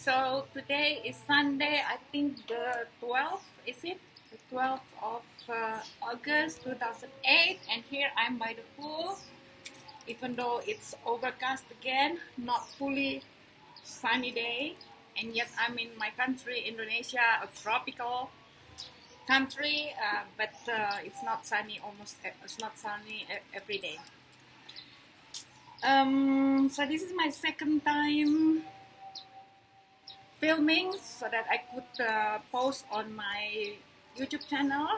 So today is Sunday, I think the 12th, is it? The 12th of uh, August 2008, and here I'm by the pool. Even though it's overcast again, not fully sunny day, and yet I'm in my country, Indonesia, a tropical country, uh, but uh, it's not sunny almost, it's not sunny every day. Um, so this is my second time filming so that I could uh, post on my YouTube channel.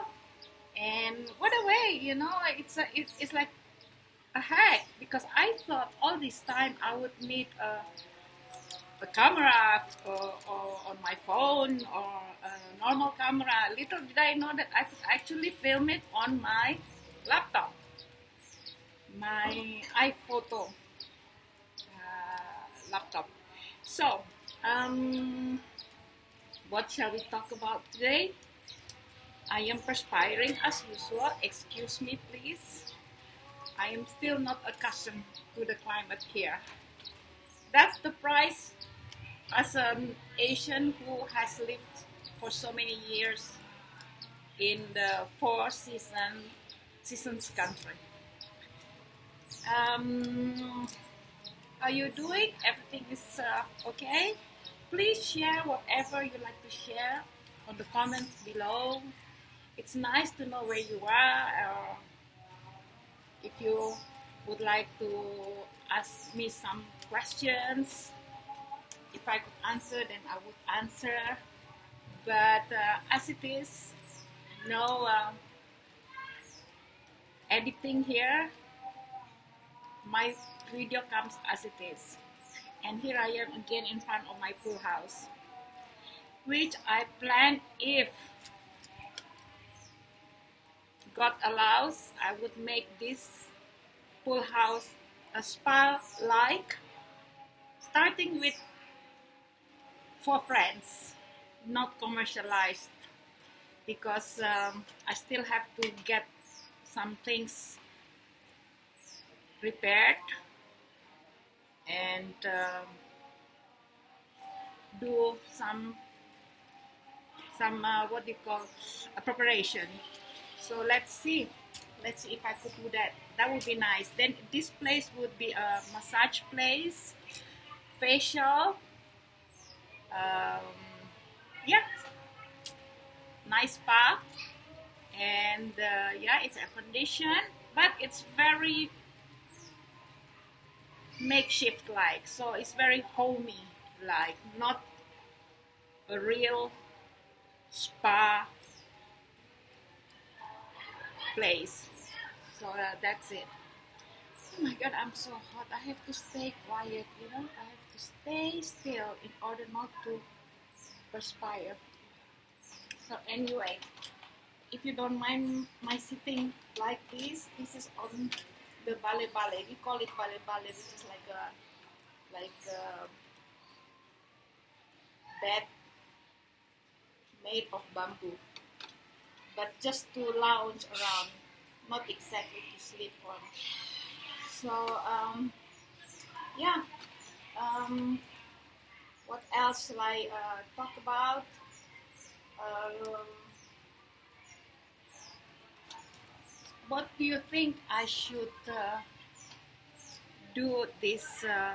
And what a way, you know, it's a, it, it's like a hack because I thought all this time I would need a, a camera or, or on my phone or a normal camera. Little did I know that I could actually film it on my laptop, my iPhoto uh, laptop. So um, what shall we talk about today? I am perspiring as usual. Excuse me, please. I am still not accustomed to the climate here. That's the price as an Asian who has lived for so many years in the four season seasons country. Um, how you doing? Everything is uh, okay? Please share whatever you like to share on the comments below. It's nice to know where you are if you would like to ask me some questions. If I could answer, then I would answer. But uh, as it is, no uh, editing here. My video comes as it is and here I am again in front of my pool house which I plan if God allows I would make this pool house a spa like starting with for friends not commercialized because um, I still have to get some things repaired and um, do some some uh, what do you call a preparation. So let's see. Let's see if I could do that. That would be nice. Then this place would be a massage place facial um, yeah. Nice spa. And uh, yeah it's air conditioned but it's very makeshift like so it's very homey like not a real spa place. So uh, that's it. Oh my god i'm so hot. I have to stay quiet you know? I have to stay still in order not to perspire. So anyway if you don't mind my sitting like this this is on the bale bale. We call it bale bale, which is like a like a bed made of bamboo, but just to lounge around, not exactly to sleep on. So um, yeah. Um, what else shall I uh, talk about? Um, what do you think I should uh, do this uh,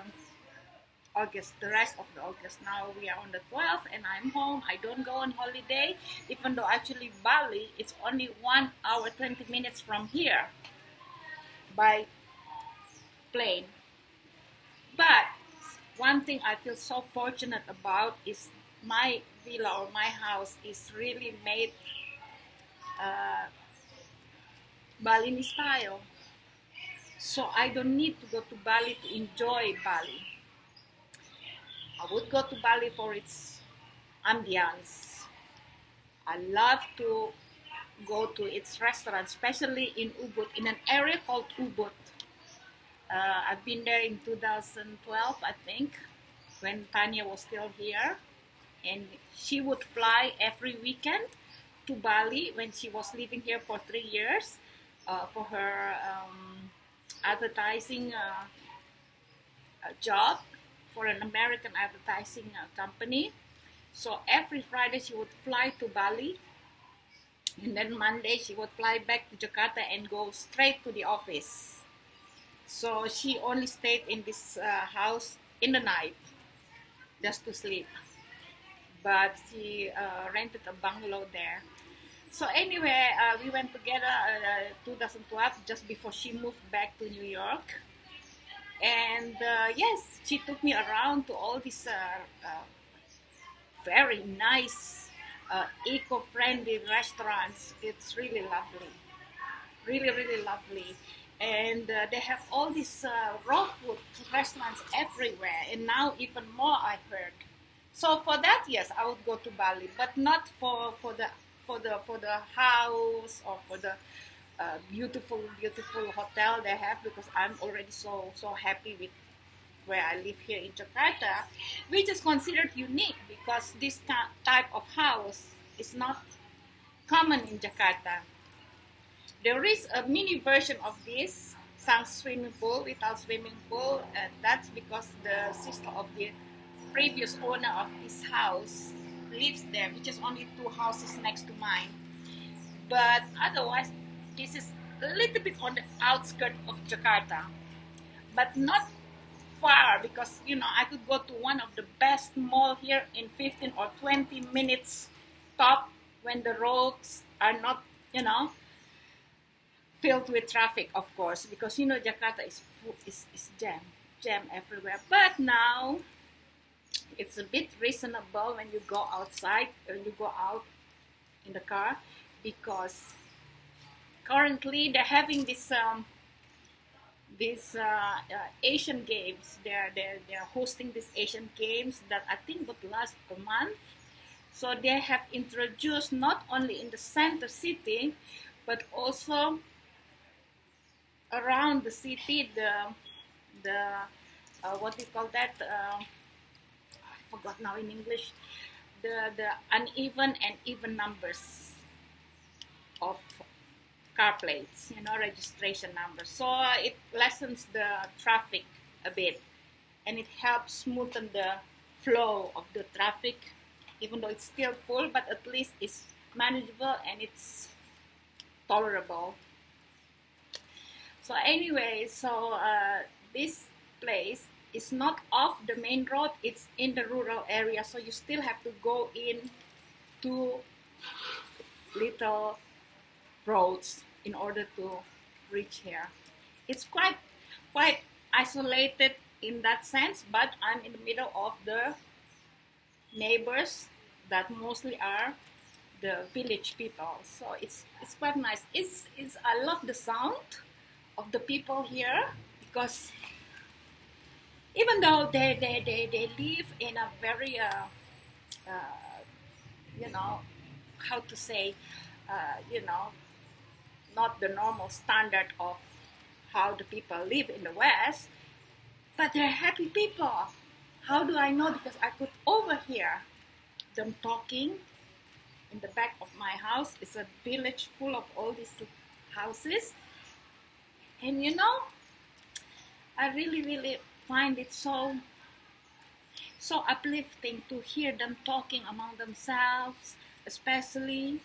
August, the rest of the August? Now we are on the 12th and I'm home. I don't go on holiday, even though actually Bali is only one hour 20 minutes from here by plane. But one thing I feel so fortunate about is my villa or my house is really made uh, Balinese style. So I don't need to go to Bali to enjoy Bali. I would go to Bali for its ambience. I love to go to its restaurant, especially in Ubud, in an area called Ubud. Uh, I've been there in 2012, I think, when Tanya was still here. And she would fly every weekend to Bali when she was living here for three years uh, for her um, advertising uh, job for an American advertising uh, company. So every Friday she would fly to Bali, and then Monday she would fly back to Jakarta and go straight to the office. So she only stayed in this house in the night just to sleep. But she uh, rented a bungalow there. So anyway, uh, we went together uh, 2012, just before she moved back to New York. And uh, yes, she took me around to all these uh, uh, very nice, eco-friendly restaurants. It's really lovely, really, really lovely and uh, they have all these uh, raw food restaurants everywhere and now even more i heard so for that yes i would go to bali but not for for the for the for the house or for the uh, beautiful beautiful hotel they have because i'm already so so happy with where i live here in jakarta which is considered unique because this type of house is not common in jakarta. There is a mini version of this Sang swimming pool without swimming pool, and that's because the sister of the previous owner of this house lives there, which is only two houses next to mine. But otherwise, this is a little bit on the outskirts of Jakarta, but not far because you know I could go to one of the best mall here in 15 or 20 minutes top when the roads are not you know filled with traffic, of course, because you know Jakarta is is, is jam, jam everywhere. But now it's a bit reasonable when you go outside, when you go out in the car, because currently they're having this um, uh, uh, Asian Games. They're they're they're hosting these Asian Games that I think would last a month. So they have introduced not only in the center city, but also around the city the the uh, what call that I forgot now in English the the uneven and even numbers of car plates you know registration numbers. So it lessens the traffic a bit and it helps smoothen the flow of the traffic even though it's still full but at least it's manageable and it's tolerable. So anyway, so uh, this place is not off the main road, it's in the rural area. So you still have to go in two little roads in order to reach here. It's quite, quite isolated in that sense, but I'm in the middle of the neighbors that mostly are the village people. So it's it's quite nice. It's, it's I love the sound of the people here because even though they, they, they, they live in a very, uh, uh, you know, how to say, uh, you know, not the normal standard of how the people live in the West, but they're happy people. How do I know? Because I could overhear them talking in the back of my house. It's a village full of all these houses and you know, I really, really find it so so uplifting to hear them talking among themselves, especially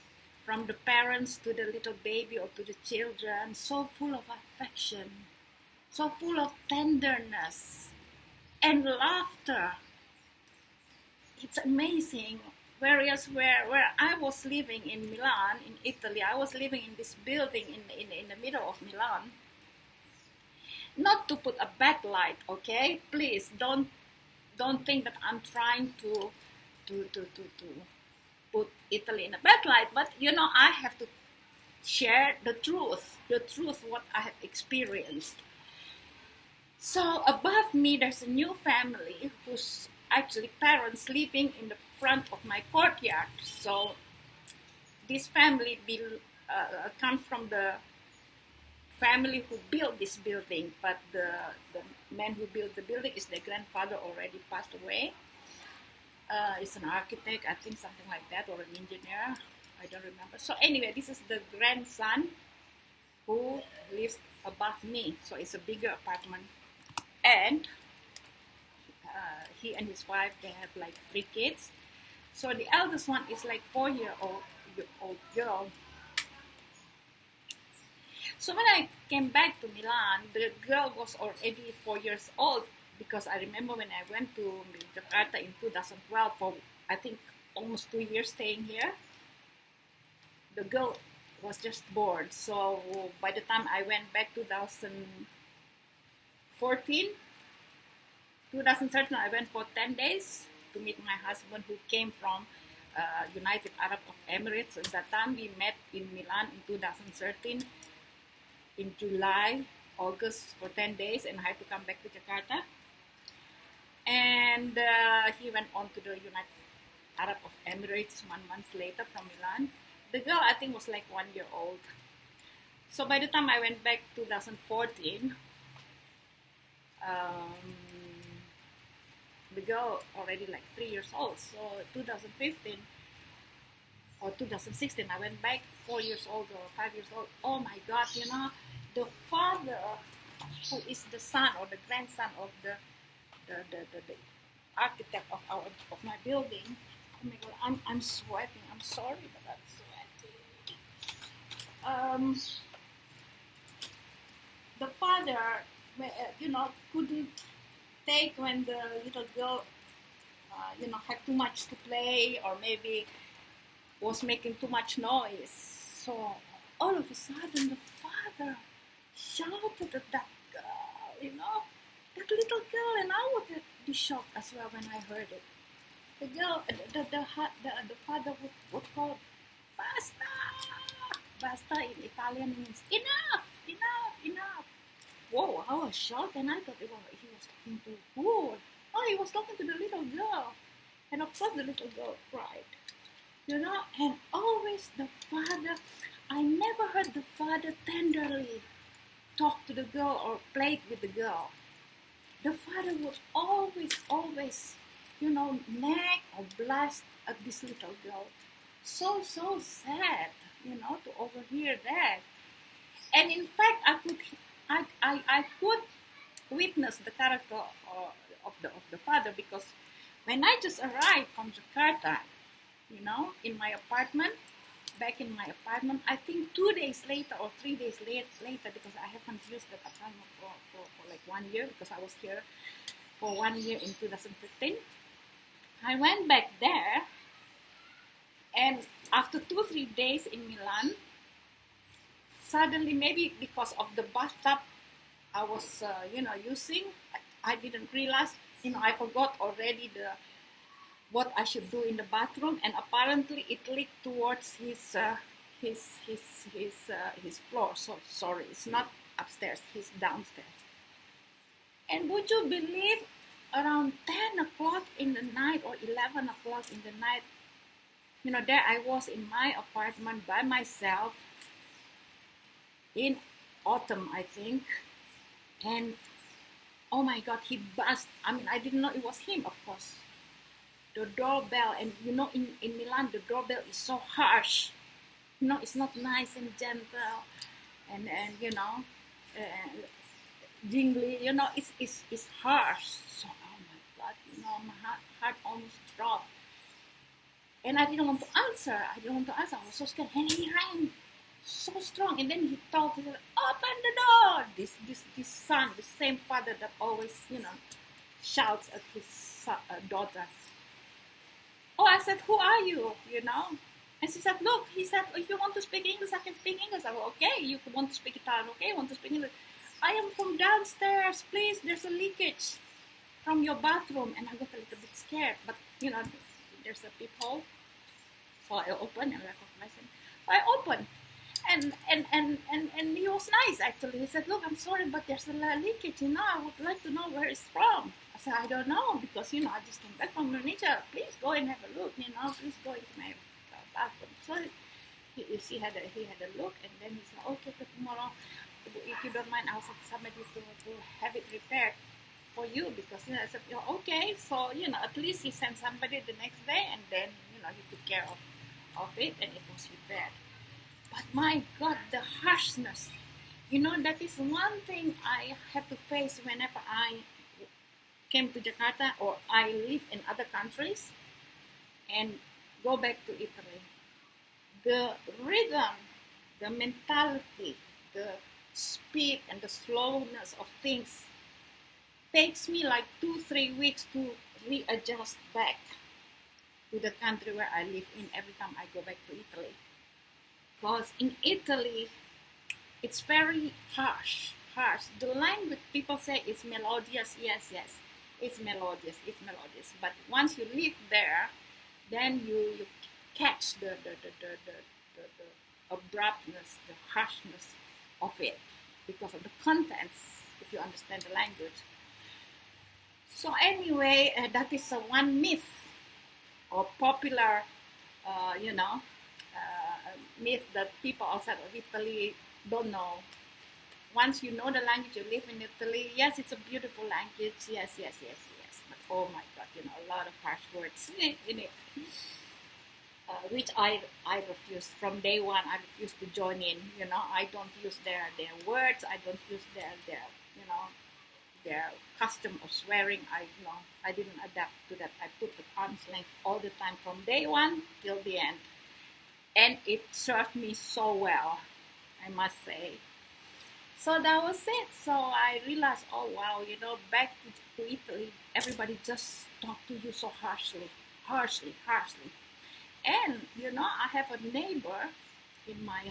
from the parents to the little baby or to the children, so full of affection, so full of tenderness and laughter. It's amazing. Whereas where, where I was living in Milan, in Italy, I was living in this building in, in, in the middle of Milan not to put a bad light okay? Please don't don't think that i'm trying to to to to, to put italy in a bad light but you know i have to share the truth the truth what i have experienced. So above me there's a new family whose actually parents living in the front of my courtyard. So this family be, uh, from the family who built this building, but the, the man who built the building is their grandfather already passed away. Uh, it's an architect, I think something like that, or an engineer. I don't remember. So anyway, this is the grandson who lives above me. So it's a bigger apartment. And uh, he and his wife they have like three kids. So the eldest one is like four year old old girl. So when I came back to Milan, the girl was already four years old because I remember when I went to Jakarta in 2012 for I think almost two years staying here. The girl was just born. So by the time I went back 2014, 2013, I went for 10 days to meet my husband who came from uh, United Arab Emirates. At that time, we met in Milan in 2013 in July, August for 10 days, and I had to come back to Jakarta. And uh, he went on to the United Arab of Emirates one month later from Milan. The girl, I think, was like one year old. So by the time I went back 2014, um, the girl already like three years old. So 2015 or 2016, I went back four years old or five years old. Oh my God, you know, the father who is the son or the grandson of the the, the, the, the architect of our of my building. Oh my God, I'm, I'm sweating. I'm sorry, but I'm sweating. Um, the father, uh, you know, couldn't take when the little girl, uh, you know, had too much to play or maybe was making too much noise. So all of a sudden, the father shouted at that girl, you know, that little girl, and I would be shocked as well when I heard it. The girl, the the the, the, the father would, would call, "Basta!" Basta in Italian means enough, enough, enough. Whoa! I was shocked, and I thought it was, he was talking to who? Oh, he was talking to the little girl, and of course the little girl cried. You know, and always the father. I never heard the father tenderly talk to the girl or play with the girl. The father would always, always, you know, nag or blast at this little girl. So, so sad, you know, to overhear that. And in fact, I could, I, I, I could witness the character of, of the of the father because when I just arrived from Jakarta, you know, in my apartment, back in my apartment. I think two days later or three days late, later, because I haven't used that apartment for, for, for like one year because I was here for one year in 2015. I went back there, and after two three days in Milan, suddenly maybe because of the bathtub I was uh, you know using, I, I didn't realize you know I forgot already the what I should do in the bathroom, and apparently it leaked towards his uh, his his his uh, his floor. So sorry, it's not upstairs. He's downstairs. And would you believe, around ten o'clock in the night or eleven o'clock in the night, you know, there I was in my apartment by myself in autumn, I think, and oh my God, he bust. I mean, I didn't know it was him, of course the doorbell and you know in, in Milan the doorbell is so harsh. You know it's not nice and gentle and and you know uh, jingly you know it's, it's it's harsh. So oh my god you know my heart, heart almost dropped. And I didn't want to answer. I didn't want to answer. I was so scared. And he rang so strong. And then he told said open the door. This this this son the same father that always you know shouts at his uh, daughter Oh, I said, who are you? You know? And she said, look, he said, if you want to speak English, I can speak English. I said, okay, you want to speak Italian, okay, want to speak English. I am from downstairs, please, there's a leakage from your bathroom. And I got a little bit scared, but, you know, there's a peephole. So I opened and recognized him. So I opened. And, and, and, and, and he was nice, actually. He said, look, I'm sorry, but there's a leakage, you know, I would like to know where it's from said, I don't know because, you know, I just came back from Indonesia. Please go and have a look, you know, please go into my bathroom. So he, he, had a, he had a look and then he said, okay, tomorrow, if you don't mind, I'll send somebody to, to have it repaired for you because, you know, I said, okay. So, you know, at least he sent somebody the next day and then, you know, he took care of, of it and it was repaired. But my God, the harshness, you know, that is one thing I have to face whenever I came to Jakarta or I live in other countries and go back to Italy. The rhythm, the mentality, the speed and the slowness of things takes me like two, three weeks to readjust back to the country where I live in every time I go back to Italy. Because in Italy, it's very harsh, harsh. The language people say is melodious, yes, yes, it's melodious, it's melodious. But once you live there, then you, you catch the, the, the, the, the, the, the abruptness, the harshness of it because of the contents, if you understand the language. So anyway, uh, that is uh, one myth or popular, uh, you know, uh, myth that people outside of Italy don't know. Once you know the language, you live in Italy. Yes, it's a beautiful language. Yes, yes, yes, yes. But oh my God, you know, a lot of harsh words in it. Uh, which I I refuse from day one. I refuse to join in. You know, I don't use their their words. I don't use their their you know their custom of swearing. I you know I didn't adapt to that. I put the arm's length all the time from day one till the end, and it served me so well. I must say. So that was it. So I realized, oh wow, you know, back to, Italy, everybody just talk to you so harshly, harshly, harshly and you know, I have a neighbor in my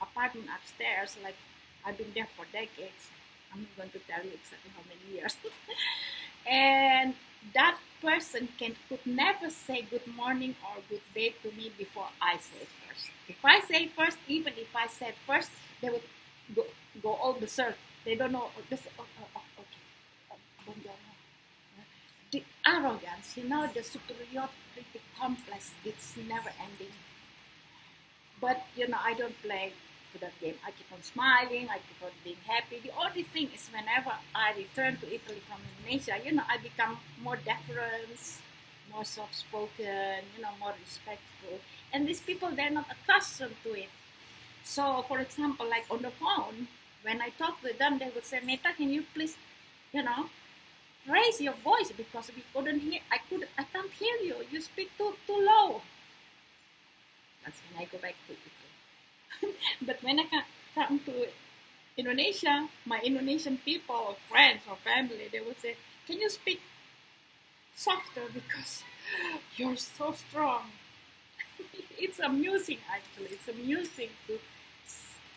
apartment upstairs. Like I've been there for decades. I'm not going to tell you exactly how many years. and that person can could never say good morning or good day to me before I say first. If I say first, even if I said first, they would go, go all the circle. They don't know. Oh, this, oh, oh, oh okay. Oh, the arrogance, you know, the superiority complex, it's never ending. But, you know, I don't play for that game. I keep on smiling, I keep on being happy. The only thing is whenever I return to Italy from Indonesia, you know, I become more deference, more soft-spoken, you know, more respectful. And these people, they're not accustomed to it. So, for example, like on the phone, when I talk with them, they would say, Meta, can you please, you know, raise your voice because we couldn't hear I could I can't hear you. You speak too too low. That's when I go back to Italy. but when I come to Indonesia, my Indonesian people or friends or family, they would say, Can you speak softer because you're so strong? it's amusing actually. It's amusing to,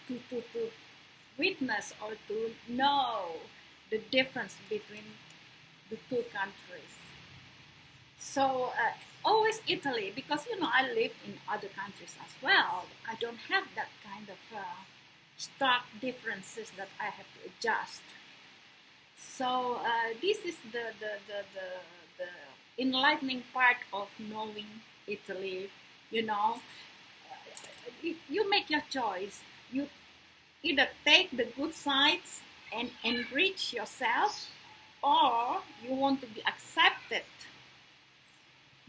to, to, to witness or to know the difference between the two countries. So uh, always Italy, because you know I live in other countries as well. I don't have that kind of uh, stark differences that I have to adjust. So uh, this is the, the, the, the, the enlightening part of knowing Italy. You know, you, you make your choice. You either take the good sides and enrich yourself or you want to be accepted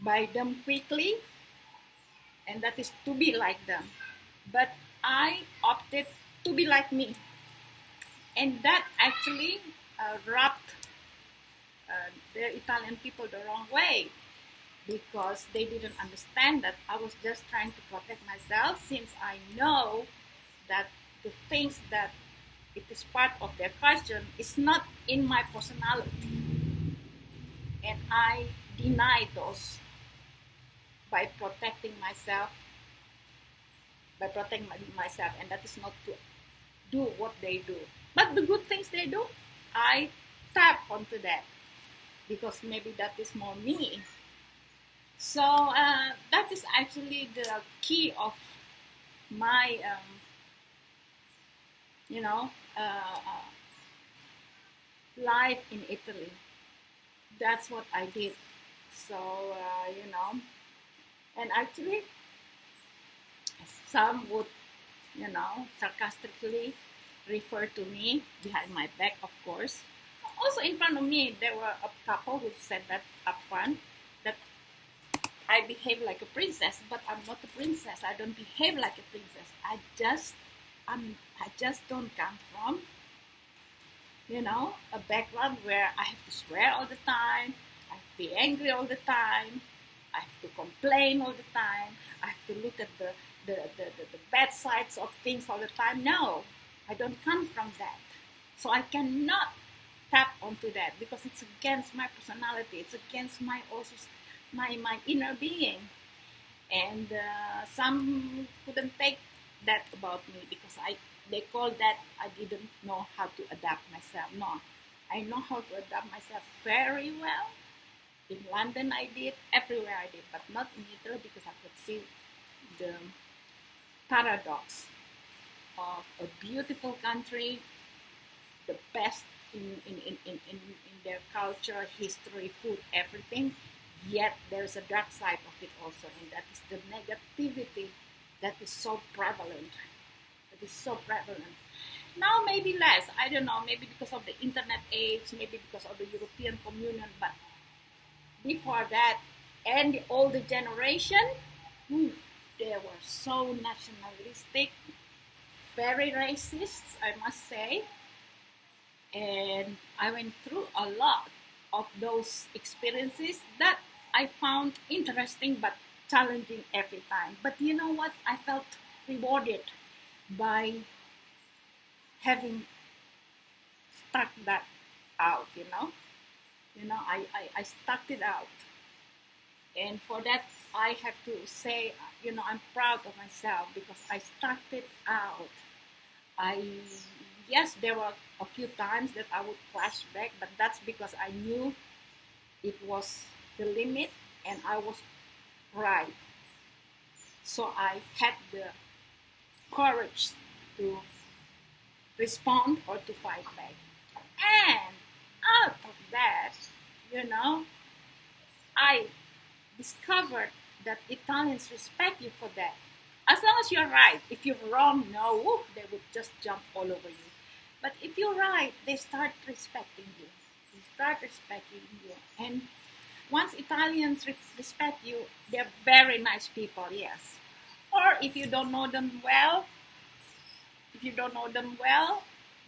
by them quickly and that is to be like them. But i opted to be like me. And that actually uh, rubbed uh, the italian people the wrong way because they didn't understand that i was just trying to protect myself since i know that the things that it is part of their culture, is not in my personality. And I deny those by protecting myself, by protecting myself, and that is not to do what they do. But the good things they do, I tap onto that because maybe that is more me. So uh, that is actually the key of my, um, you know, uh, uh, life in Italy. That's what I did. So, uh, you know, and actually, some would, you know, sarcastically refer to me behind my back, of course. Also, in front of me, there were a couple who said that up front that I behave like a princess, but I'm not a princess. I don't behave like a princess. I just I'm, I just don't come from you know, a background where I have to swear all the time, I have to be angry all the time, I have to complain all the time, I have to look at the, the, the, the, the bad sides of things all the time. No, I don't come from that. So I cannot tap onto that because it's against my personality, it's against my also my, my inner being. And uh, some couldn't take that about me because I they call that I didn't know how to adapt myself. No, I know how to adapt myself very well. In London, I did, everywhere I did, but not in Italy because I could see the paradox of a beautiful country, the best in, in, in, in, in, in their culture, history, food, everything. Yet there's a dark side of it also, and that is the negativity that is so prevalent it is so prevalent. Now maybe less. I don't know. Maybe because of the internet age. Maybe because of the European Communion. But before that, and the older generation, whew, they were so nationalistic, very racist, I must say. And I went through a lot of those experiences that I found interesting but challenging every time. But you know what? I felt rewarded by having stuck that out, you know. You know, I, I, I stuck it out. And for that, I have to say, you know, I'm proud of myself because I stuck it out. I, yes, there were a few times that I would flash back, but that's because I knew it was the limit and I was right. So I had the courage to respond or to fight back. And out of that, you know, I discovered that Italians respect you for that. As long as you're right. If you're wrong, no, they would just jump all over you. But if you're right, they start respecting you. They start respecting you. And once Italians respect you, they're very nice people, yes. Or if you don't know them well, if you don't know them well,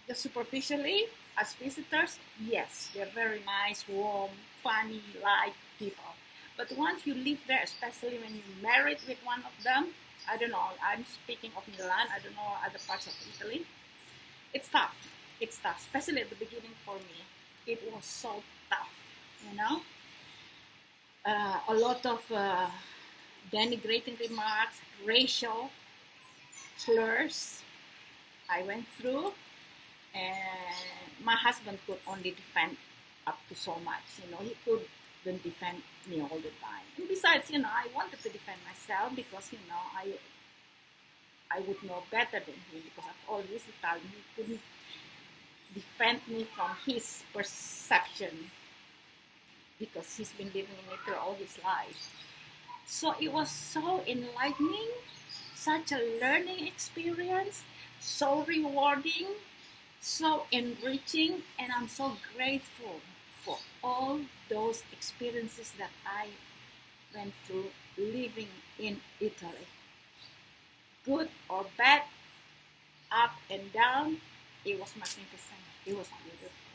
just superficially, as visitors, yes, they're very nice, warm, funny, light people. But once you live there, especially when you're married with one of them, I don't know, I'm speaking of Milan, I don't know other parts of Italy, it's tough. It's tough, especially at the beginning for me. It was so tough, you know? Uh, a lot of uh, denigrating remarks, racial slurs. I went through, and my husband could only defend up to so much. You know, he couldn't defend me all the time. And besides, you know, I wanted to defend myself because you know I I would know better than him because after all this Italian, he couldn't defend me from his perception because he's been living in Italy all his life. So it was so enlightening, such a learning experience, so rewarding, so enriching, and I'm so grateful for all those experiences that I went through living in Italy. Good or bad, up and down, it was magnificent. It was beautiful.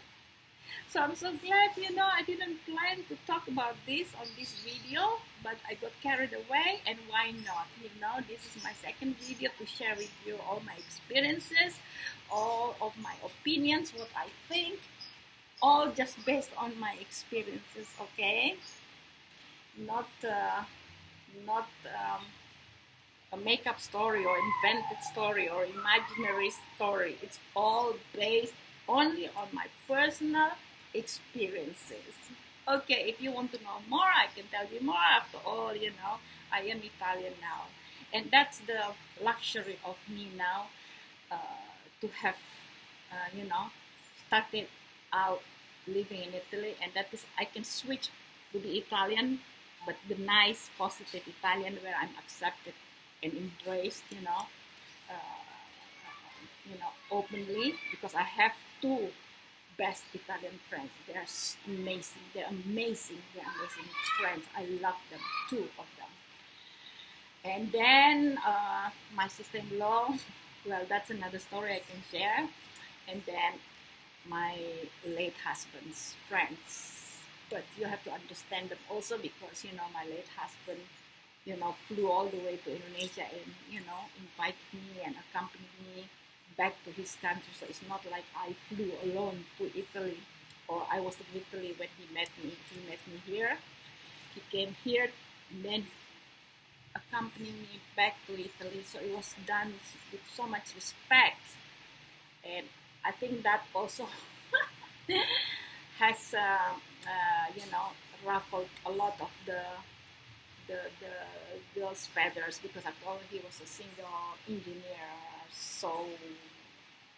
So I'm so glad, you know, I didn't plan to talk about this on this video, but I got carried away and why not? You know, this is my second video to share with you all my experiences, all of my opinions, what I think, all just based on my experiences, okay? Not, uh, not um, a makeup story or invented story or imaginary story. It's all based only on my personal experiences. Okay, if you want to know more, I can tell you more. After all, you know, I am Italian now. And that's the luxury of me now uh, to have, uh, you know, started out living in Italy. And that is, I can switch to the Italian, but the nice, positive Italian where I'm accepted and embraced, you know, uh, you know, openly because I have two best Italian friends. They're amazing. They're amazing. They're amazing friends. I love them, two of them. And then uh, my sister-in-law. Well, that's another story I can share. And then my late husband's friends. But you have to understand them also because you know my late husband, you know, flew all the way to Indonesia and you know invited me and accompanied me back to his country. So it's not like I flew alone to Italy or I was in Italy when he met me. He met me here. He came here, and then accompanied me back to Italy. So it was done with so much respect, and I think that also has, uh, uh, you know, ruffled a lot of the the, the girl's feathers because after all he was a single engineer so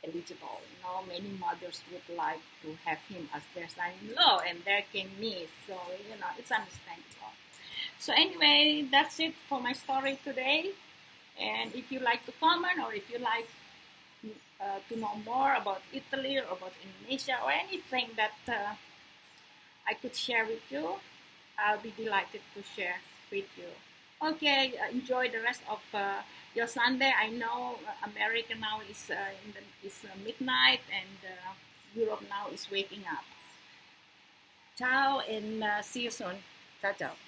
eligible. You know, many mothers would like to have him as their son-in-law, and there came me. So you know, it's understandable. So anyway, that's it for my story today. And if you like to comment or if you like uh, to know more about Italy or about Indonesia or anything that uh, I could share with you, I'll be delighted to share with you. Okay, uh, enjoy the rest of uh, your Sunday. I know uh, America now is uh, in the is midnight and Europe now is waking up. Ciao and see you soon. Ciao, ciao.